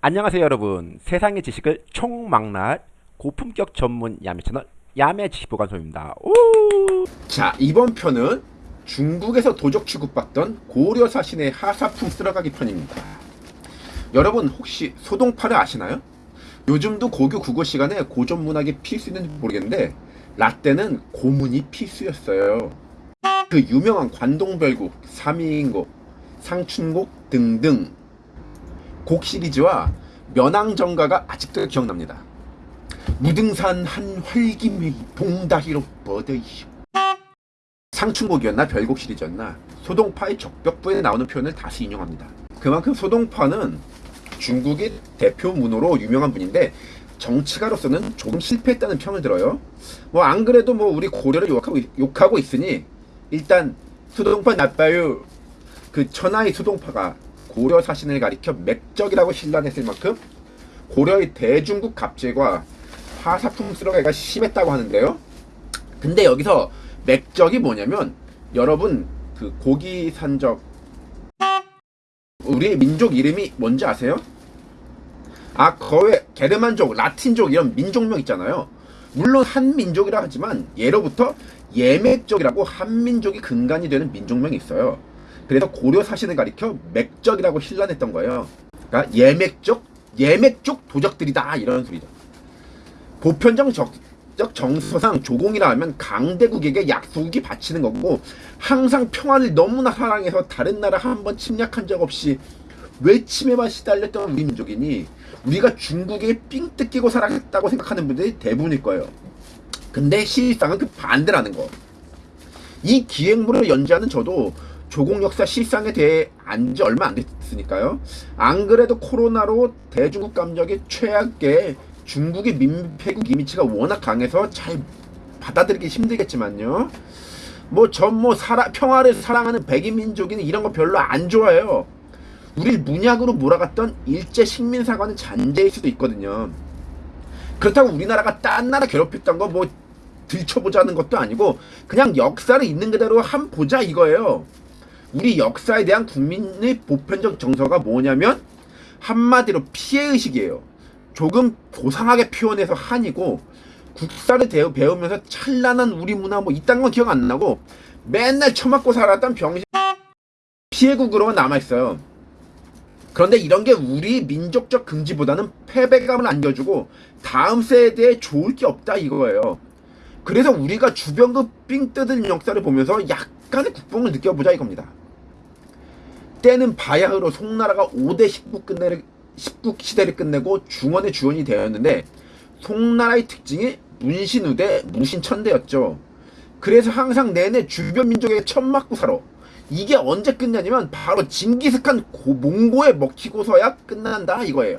안녕하세요 여러분 세상의 지식을 총망라할 고품격 전문 야매 채널 야매 지식보관소입니다 오! 자 이번 편은 중국에서 도적 취급받던 고려 사신의 하사품 쓸어가기 편입니다. 여러분 혹시 소동파를 아시나요? 요즘도 고교 국어 시간에 고전 문학이 필수인지 모르겠는데 라떼는 고문이 필수였어요. 그 유명한 관동별곡, 삼인곡, 상춘곡 등등 곡 시리즈와 면왕정가가 아직도 기억납니다. 무등산 한 활기미 봉다히로 버더이쇼 상춘곡이었나 별곡 시리즈였나 소동파의 적벽부에 나오는 표현을 다시 인용합니다. 그만큼 소동파는 중국의 대표 문호로 유명한 분인데 정치가로서는 조금 실패했다는 평을 들어요. 뭐 안 그래도 뭐 우리 고려를 욕하고, 욕하고 있으니 일단 소동파 나빠요. 그 천하의 소동파가 고려 사신을 가리켜 맥적이라고 신란했을 만큼 고려의 대중국 갑제과 하사품 쓰러가기가 심했다고 하는데요. 근데 여기서 맥적이 뭐냐면 여러분 그 고기 산적 우리 민족 이름이 뭔지 아세요? 아 거의 게르만족, 라틴족 이런 민족명 있잖아요. 물론 한민족이라 하지만 예로부터 예맥족이라고 한민족이 근간이 되는 민족명이 있어요. 그래서 고려 사신을 가리켜 맥적이라고 신란했던 거예요. 그러니까 예맥족, 예맥족 도적들이다 이런 소리죠. 보편적 적, 정서상 조공이라 하면 강대국에게 약소국이 바치는 거고 항상 평화를 너무나 사랑해서 다른 나라 한 번 침략한 적 없이 외침에만 시달렸던 우리 민족이니 우리가 중국에 삥 뜯기고 살았다고 생각하는 분들이 대부분일 거예요. 근데 실상은 그 반대라는 거. 이 기획물을 연재하는 저도 조공 역사 실상에 대해 안 지 얼마 안 됐으니까요. 안 그래도 코로나로 대중국 감정이 최악의 중국의 민폐국 이미지가 워낙 강해서 잘 받아들이기 힘들겠지만요. 뭐 전뭐 뭐 평화를 사랑하는 백인 민족이는 이런 거 별로 안 좋아해요. 우리 문약으로 몰아갔던 일제 식민사관은 잔재일 수도 있거든요. 그렇다고 우리나라가 딴 나라 괴롭혔던 거 뭐 들춰보자는 것도 아니고 그냥 역사를 있는 그대로 한 보자 이거예요. 우리 역사에 대한 국민의 보편적 정서가 뭐냐면 한마디로 피해의식이에요. 조금 고상하게 표현해서 한이고 국사를 대우, 배우면서 찬란한 우리 문화 뭐 이딴 건 기억 안 나고 맨날 처맞고 살았던 병신 피해국으로만 남아있어요. 그런데 이런 게 우리 민족적 긍지보다는 패배감을 안겨주고 다음 세대에 좋을 게 없다 이거예요. 그래서 우리가 주변 그삥 뜯은 역사를 보면서 약간의 국뽕을 느껴보자 이겁니다. 때는 바야흐로 송나라가 5대 19 끝내를 19 시대를 끝내고 중원의 주원이 되었는데 송나라의 특징이 문신우대 무신천대였죠. 그래서 항상 내내 주변 민족에게 천맞고 살아. 이게 언제 끝나냐면 바로 징기스칸 고, 몽고에 먹히고서야 끝난다 이거예요.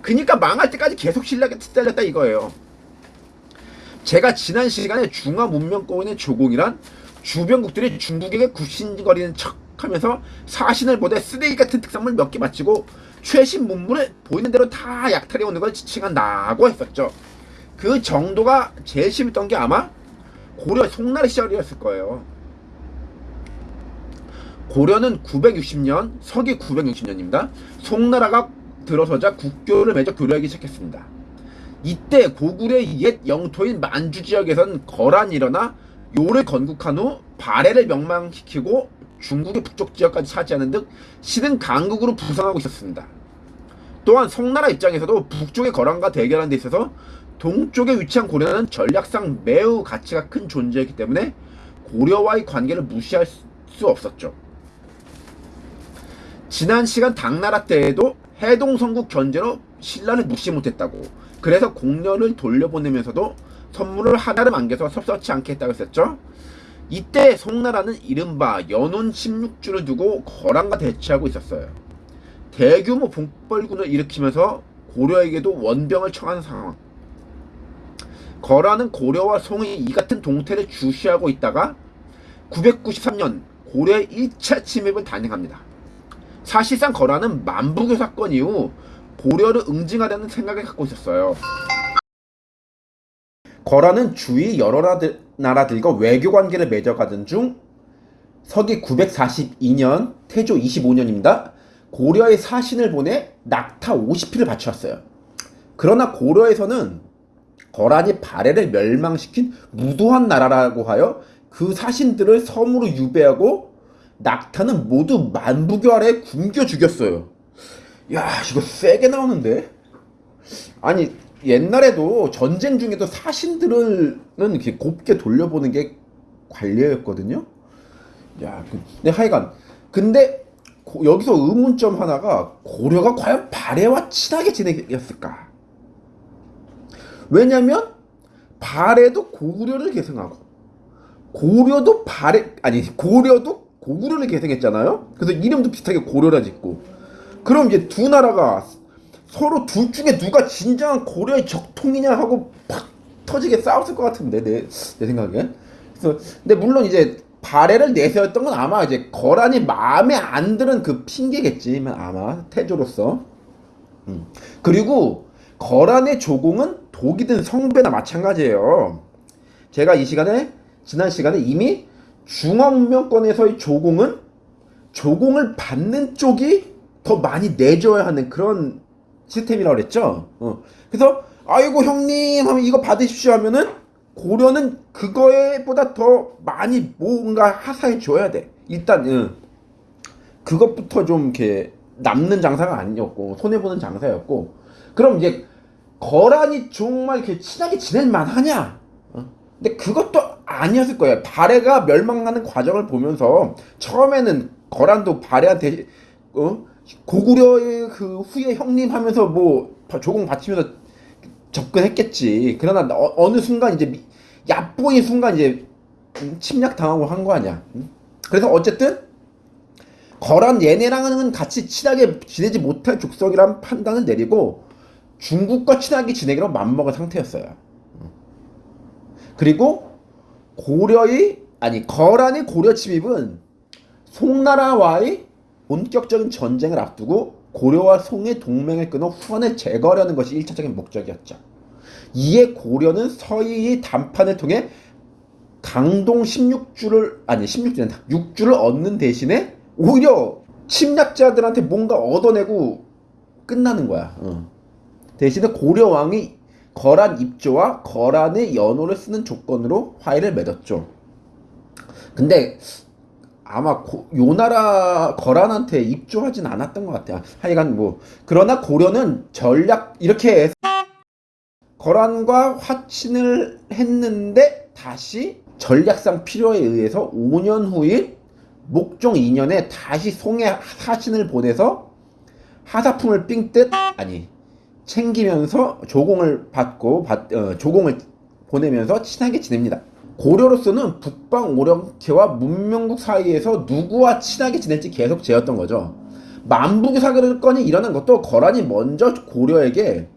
그니까 망할 때까지 계속 신라게 뜯달렸다 이거예요. 제가 지난 시간에 중화 문명권의 조공이란 주변국들이 중국에게 굽신거리는 척 하면서 사신을 보되 쓰레기 같은 특성을 몇개 마치고 최신 문물을 보이는 대로 다 약탈해 오는 걸 지칭한다고 했었죠. 그 정도가 제일 심했던 게 아마 고려 송나라 시절이었을 거예요. 고려는 960년, 서기 960년입니다. 송나라가 들어서자 국교를 맺어 교류하기 시작했습니다. 이때 고구려의 옛 영토인 만주 지역에선 거란이 일어나 요를 건국한 후 발해를 명망시키고 중국의 북쪽 지역까지 차지하는 등 시든 강국으로 부상하고 있었습니다. 또한 송나라 입장에서도 북쪽의 거란과 대결하는 데 있어서 동쪽에 위치한 고려는 전략상 매우 가치가 큰 존재이기 때문에 고려와의 관계를 무시할 수 없었죠. 지난 시간 당나라 때에도 해동성국 견제로 신라를 무시 못했다고 그래서 공녀를 돌려보내면서도 선물을 하나를 안겨서 섭섭치 않게 했다고 했었죠. 이때 송나라는 이른바 연운 16주를 두고 거란과 대치하고 있었어요. 대규모 북벌군을 일으키면서 고려에게도 원병을 청하는 상황. 거란은 고려와 송이 이 같은 동태를 주시하고 있다가 993년 고려의 1차 침입을 단행합니다. 사실상 거란은 만부교 사건 이후 고려를 응징하려는 생각을 갖고 있었어요. 거란은 주위 여러 나 라들과 외교 관계를 맺어가던 중 서기 942년 태조 25년입니다. 고려의 사신을 보내 낙타 50피를 바쳐왔어요. 그러나 고려에서는 거란이 발해를 멸망시킨 무도한 나라라고 하여 그 사신들을 섬으로 유배하고 낙타는 모두 만부교 아래 굶겨 죽였어요. 야 이거 세게 나오는데? 아니 옛날에도 전쟁 중에도 사신들은 곱게 돌려보는 게 관례였거든요. 야, 그- 근데 하여간 근데 고- 여기서 의문점 하나가 고려가 과연 발해와 친하게 지내겠을까? 왜냐면 발해도 고구려를 계승하고 고려도 발해 아니 고려도 고구려를 계승했잖아요. 그래서 이름도 비슷하게 고려라 짓고 그럼 이제 두 나라가 서로 둘 중에 누가 진정한 고려의 적통이냐 하고 팍 터지게 싸웠을 것 같은데 내, 내 생각엔. 그래서 근데 물론 이제 발해를 내세웠던 건 아마 이제 거란이 마음에 안 드는 그 핑계겠지만 아마 태조로서. 음. 그리고 거란의 조공은 독이 든 성배나 마찬가지예요. 제가 이 시간에 지난 시간에 이미 중앙명권에서의 조공은 조공을 받는 쪽이 더 많이 내줘야 하는 그런 시스템이라고 그랬죠. 어. 그래서 아이고 형님 하면 이거 받으십시오 하면은 고려는 그거에 보다 더 많이 뭔가 하사해 줘야 돼. 일단 응. 그것부터 좀 이렇게 남는 장사가 아니었고 손해 보는 장사였고 그럼 이제 거란이 정말 이렇게 친하게 지낼 만 하냐? 어? 근데 그것도 아니었을 거예요. 발해가 멸망하는 과정을 보면서 처음에는 거란도 발해한테 어? 고구려의 그 후예 형님 하면서 뭐 조공 바치면서 접근했겠지. 그러나 어, 느 순간 이제 미- 얕보인 순간 이제 음, 침략 당하고 한 거 아니야. 음? 그래서 어쨌든 거란 얘네랑은 같이 친하게 지내지 못할 족속이란 판단을 내리고 중국과 친하게 지내기로 맘먹은 상태였어요. 음. 그리고 고려의 아니 거란의 고려 침입은 송나라와의 본격적인 전쟁을 앞두고 고려와 송의 동맹을 끊어 후한을 제거하려는 것이 1차적인 목적이었죠. 이에 고려는 서희의 담판을 통해 강동 16주를 아니 16주는 6주를 얻는 대신에 오히려 침략자들한테 뭔가 얻어내고 끝나는 거야. 어. 대신에 고려 왕이 거란 입조와 거란의 연호를 쓰는 조건으로 화해를 맺었죠. 근데 아마 고, 요 나라 거란한테 입조하진 않았던 것 같아요. 하여간 뭐 그러나 고려는 전략 이렇게 거란과 화친을 했는데 다시 전략상 필요에 의해서 5년 후인 목종 2년에 다시 송해 사신을 보내서 하사품을 삥듯 아니 챙기면서 조공을 받고 받, 어, 조공을 보내면서 친하게 지냅니다. 고려로서는 북방 오령캐와 문명국 사이에서 누구와 친하게 지낼지 계속 재었던 거죠. 만북 사건이 일어난 것도 거란이 먼저 고려에게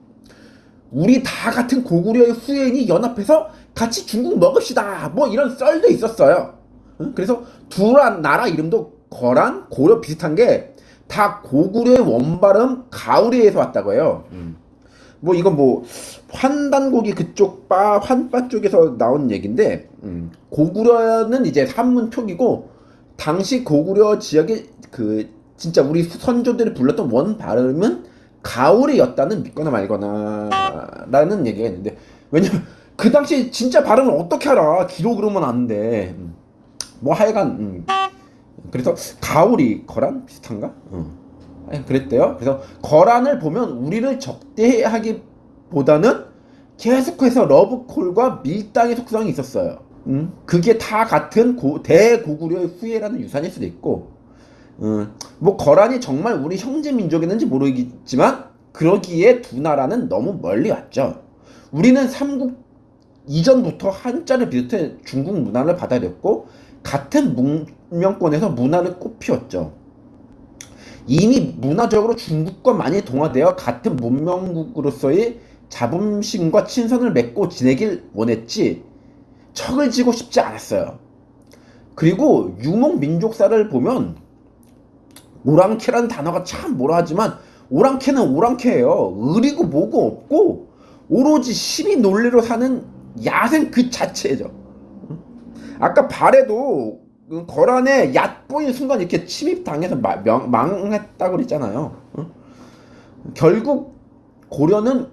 우리 다 같은 고구려의 후예인이 연합해서 같이 중국 먹읍시다. 뭐 이런 썰도 있었어요. 응? 그래서 두 나라 이름도 거란, 고려 비슷한 게 다 고구려의 원발음 가우리에서 왔다고 해요. 뭐 이건 뭐 환단고기 그쪽 바 환바 쪽에서 나온 얘긴데 음, 고구려는 이제 산문 표기고 당시 고구려 지역의 그 진짜 우리 선조들이 불렀던 원 발음은 가오리였다는 믿거나 말거나 라는 얘기가 있는데 왜냐면 그 당시 진짜 발음을 어떻게 알아 기록으로만 아는데 음, 뭐 하여간 음, 그래서 가오리 거란 비슷한가? 음. 아니, 그랬대요. 그래서 거란을 보면 우리를 적대하기보다는 계속해서 러브콜과 밀당의 속성이 있었어요. 음, 그게 다 같은 고, 대고구려의 후예라는 유산일 수도 있고, 음, 뭐 거란이 정말 우리 형제 민족이었는지 모르겠지만 그러기에 두 나라는 너무 멀리 왔죠. 우리는 삼국 이전부터 한자를 비롯해 중국 문화를 받아들였고 같은 문명권에서 문화를 꽃피웠죠. 이미 문화적으로 중국과 많이 동화되어 같은 문명국으로서의 자존심과 친선을 맺고 지내길 원했지 척을 지고 싶지 않았어요. 그리고 유목 민족사를 보면 오랑캐라는 단어가 참 뭐라 하지만 오랑캐는 오랑캐예요. 의리고 뭐고 없고 오로지 시비 논리로 사는 야생 그 자체죠. 아까 발에도 그 거란에 얕보이는 순간 이렇게 침입당해서 마- 명- 망했다고 그랬잖아요. 어? 결국 고려는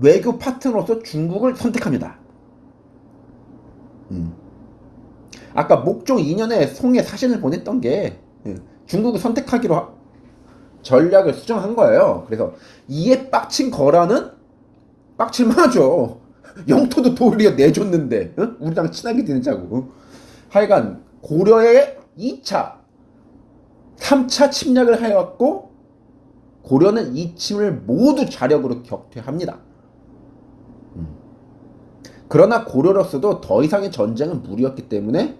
외교 파트너로서 중국을 선택합니다. 음. 아까 목종 2년에 송에 사신을 보냈던 게 예, 중국을 선택하기로 하- 전략을 수정한 거예요. 그래서 이에 빡친 거라는 빡칠만하죠. 영토도 도리어 내줬는데 어? 우리랑 친하게 지내자고. 어? 하여간 고려의 2차, 3차 침략을 하였고 고려는 이 침을 모두 자력으로 격퇴합니다. 음. 그러나 고려로서도 더 이상의 전쟁은 무리였기 때문에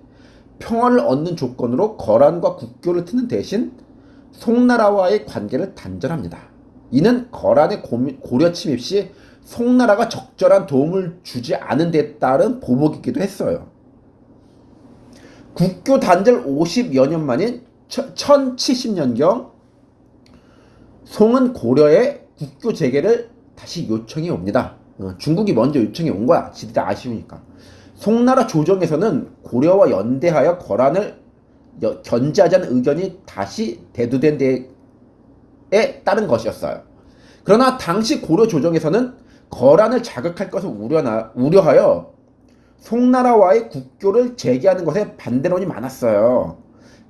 평화를 얻는 조건으로 거란과 국교를 트는 대신 송나라와의 관계를 단절합니다. 이는 거란의 고려 침입 시 송나라가 적절한 도움을 주지 않은 데 따른 보복이기도 했어요. 국교 단절 50여 년 만인 1070년경 송은 고려의 국교 재개를 다시 요청해 옵니다. 어, 중국이 먼저 요청해 온 거야. 지들이 아쉬우니까. 송나라 조정에서는 고려와 연대하여 거란을 여- 견제하자는 의견이 다시 대두된 데에 따른 것이었어요. 그러나 당시 고려 조정에서는 거란을 자극할 것을 우려나, 우려하여 송나라와의 국교를 재개하는 것에 반대론이 많았어요.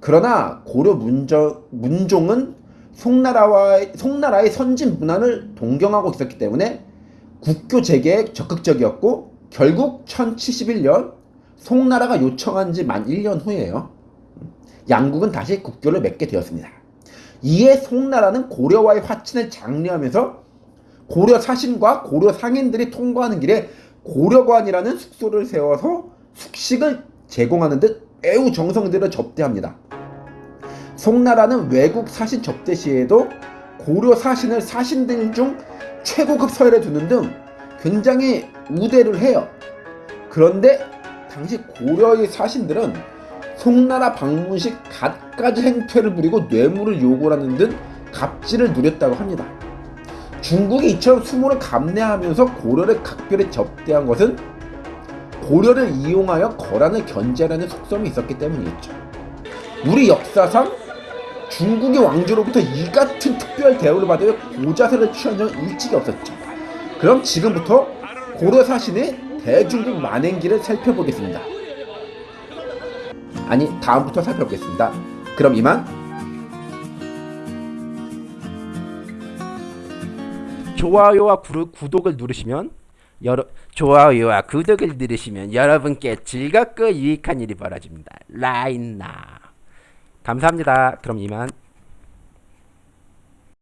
그러나 고려 문정, 문종은 송나라와의, 송나라의 선진 문화를 동경하고 있었기 때문에 국교 재개에 적극적이었고 결국 1071년 송나라가 요청한 지 만 1년 후에요. 양국은 다시 국교를 맺게 되었습니다. 이에 송나라는 고려와의 화친을 장려하면서 고려 사신과 고려 상인들이 통과하는 길에 고려관이라는 숙소를 세워서 숙식을 제공하는 듯 매우 정성 들여 접대합니다. 송나라는 외국 사신 접대 시에도 고려 사신을 사신들 중 최고급 서열에 두는 등 굉장히 우대를 해요. 그런데 당시 고려의 사신들은 송나라 방문 시 갖가지 행패를 부리고 뇌물을 요구하는 등 갑질을 누렸다고 합니다. 중국이 이처럼 수모를 감내하면서 고려를 각별히 접대한 것은 고려를 이용하여 거란을 견제하려는 속성이 있었기 때문이었죠. 우리 역사상 중국의 왕조로부터 이 같은 특별 대우를 받으며 고자세를 취한 적은 일찍이 없었죠. 그럼 지금부터 고려 사신의 대중국 만행기를 살펴보겠습니다. 아니 다음부터 살펴보겠습니다. 그럼 이만 좋아요와 구, 구독을 누르시면 여러 좋아요와 구독을 누르시면 여러분께 즐겁고 유익한 일이 벌어집니다. 라인나 감사합니다. 그럼 이만